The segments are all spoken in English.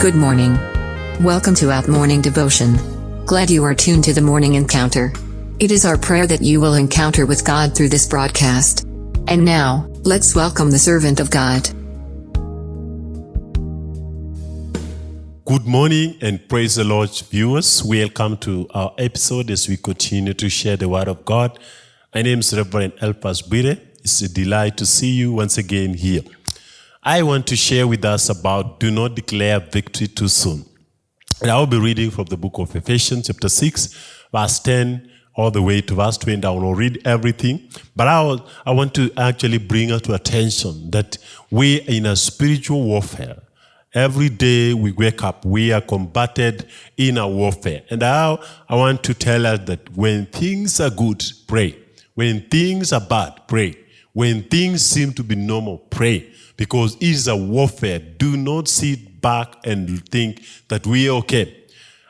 Good morning. Welcome to Out Morning Devotion. Glad you are tuned to the morning encounter. It is our prayer that you will encounter with God through this broadcast. And now, let's welcome the servant of God. Good morning and praise the Lord, viewers. Welcome to our episode as we continue to share the Word of God. My name is Reverend Elpas Bire. It's a delight to see you once again here. I want to share with us about do not declare victory too soon. And I will be reading from the book of Ephesians, chapter 6, verse 10, all the way to verse 20. I will not read everything, but I, will, I want to actually bring us to attention that we are in a spiritual warfare. Every day we wake up, we are combated in a warfare. And I, I want to tell us that when things are good, pray. When things are bad, pray. When things seem to be normal, pray because it is a warfare. Do not sit back and think that we are okay.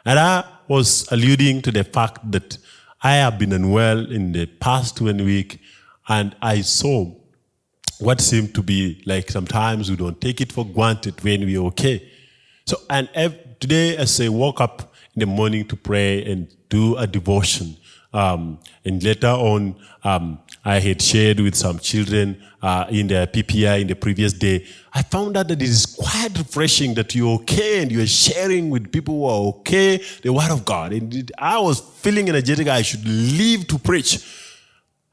And I was alluding to the fact that I have been unwell in the past one week and I saw what seemed to be like sometimes we don't take it for granted when we're okay. So, and today as I woke up in the morning to pray and do a devotion, um, and later on, um, I had shared with some children uh, in the PPI in the previous day. I found out that it is quite refreshing that you're okay and you're sharing with people who are okay the Word of God. And it, I was feeling energetic. I should leave to preach.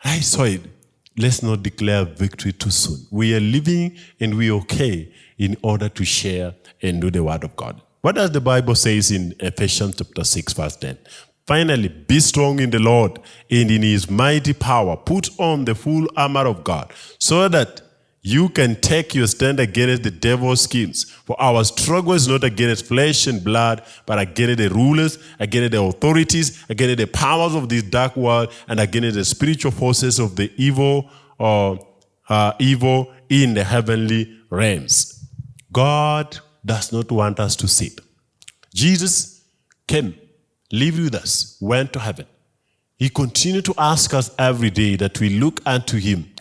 I saw it. Let's not declare victory too soon. We are living and we're okay in order to share and do the Word of God. What does the Bible says in Ephesians chapter 6 verse 10? Finally, be strong in the Lord and in his mighty power. Put on the full armor of God so that you can take your stand against the devil's schemes. For our struggle is not against flesh and blood, but against the rulers, against the authorities, against the powers of this dark world, and against the spiritual forces of the evil or uh, uh, evil in the heavenly realms. God does not want us to sit. Jesus came lived with us, went to heaven. He continued to ask us every day that we look unto him.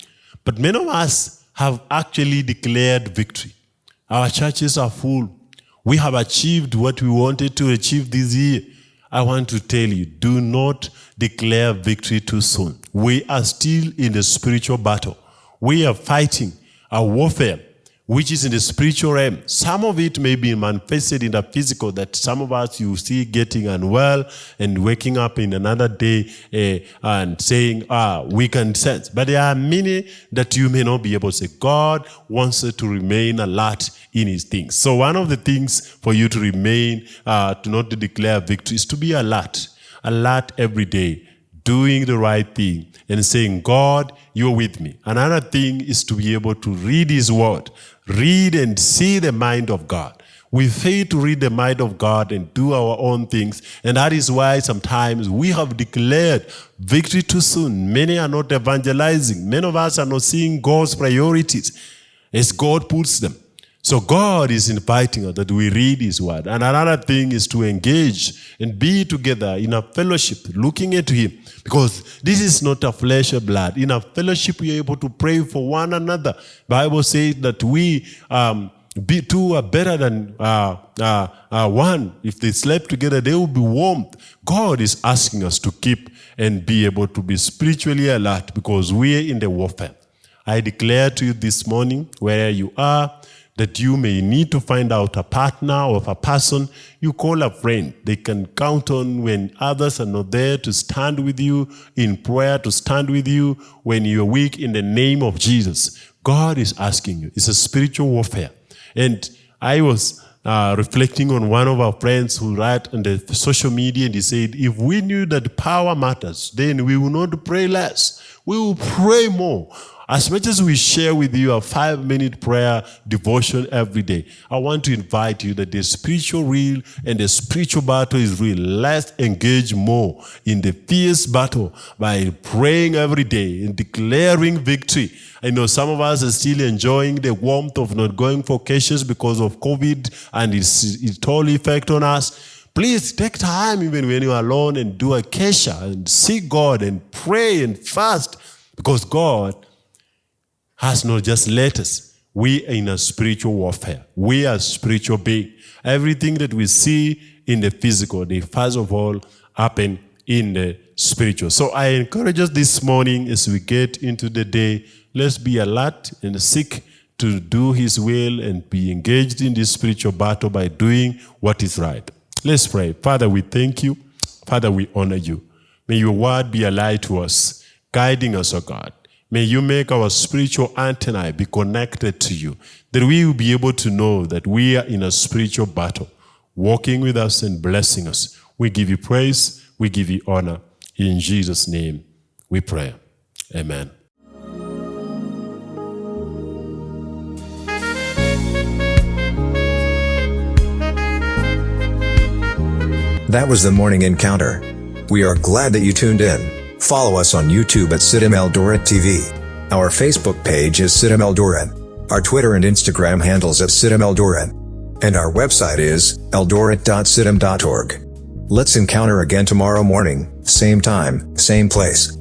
But many of us have actually declared victory. Our churches are full. We have achieved what we wanted to achieve this year. I want to tell you, do not declare victory too soon. We are still in the spiritual battle. We are fighting a warfare which is in the spiritual realm. Some of it may be manifested in the physical, that some of us you see getting unwell and waking up in another day uh, and saying, ah, we can sense. But there are many that you may not be able to say. God wants to remain alert in his things. So one of the things for you to remain, uh, to not declare victory is to be alert. Alert every day doing the right thing and saying, God, you're with me. Another thing is to be able to read his word, read and see the mind of God. We fail to read the mind of God and do our own things. And that is why sometimes we have declared victory too soon. Many are not evangelizing. Many of us are not seeing God's priorities as God puts them. So God is inviting us that we read His Word. And another thing is to engage and be together in a fellowship, looking at Him. Because this is not a flesh or blood. In a fellowship, we are able to pray for one another. Bible says that we um, be two are better than uh, uh, uh, one. If they slept together, they will be warm. God is asking us to keep and be able to be spiritually alert because we are in the warfare. I declare to you this morning, where you are, that you may need to find out a partner or a person, you call a friend. They can count on when others are not there to stand with you in prayer, to stand with you when you're weak in the name of Jesus. God is asking you. It's a spiritual warfare. And I was uh, reflecting on one of our friends who write on the social media and he said, if we knew that power matters, then we will not pray less. We will pray more. As much as we share with you a five minute prayer devotion every day, I want to invite you that the spiritual real and the spiritual battle is real. Let's engage more in the fierce battle by praying every day and declaring victory. I know some of us are still enjoying the warmth of not going for cases because of COVID and its, its total effect on us. Please take time even when you're alone and do a kesha and seek God and pray and fast because God has not just let us. we are in a spiritual warfare. We are spiritual being. Everything that we see in the physical, they first of all happen in the spiritual. So I encourage us this morning as we get into the day, let's be alert and seek to do his will and be engaged in this spiritual battle by doing what is right. Let's pray. Father, we thank you. Father, we honor you. May your word be a light to us, guiding us, O God. May you make our spiritual antennae be connected to you, that we will be able to know that we are in a spiritual battle, walking with us and blessing us. We give you praise, we give you honor. In Jesus' name we pray. Amen. That was the morning encounter. We are glad that you tuned in. Follow us on YouTube at CITAM Eldoret TV. Our Facebook page is CITAM Eldoret. Our Twitter and Instagram handles at CITAM Eldoret. And our website is eldoret.citam.org. Let's encounter again tomorrow morning, same time, same place.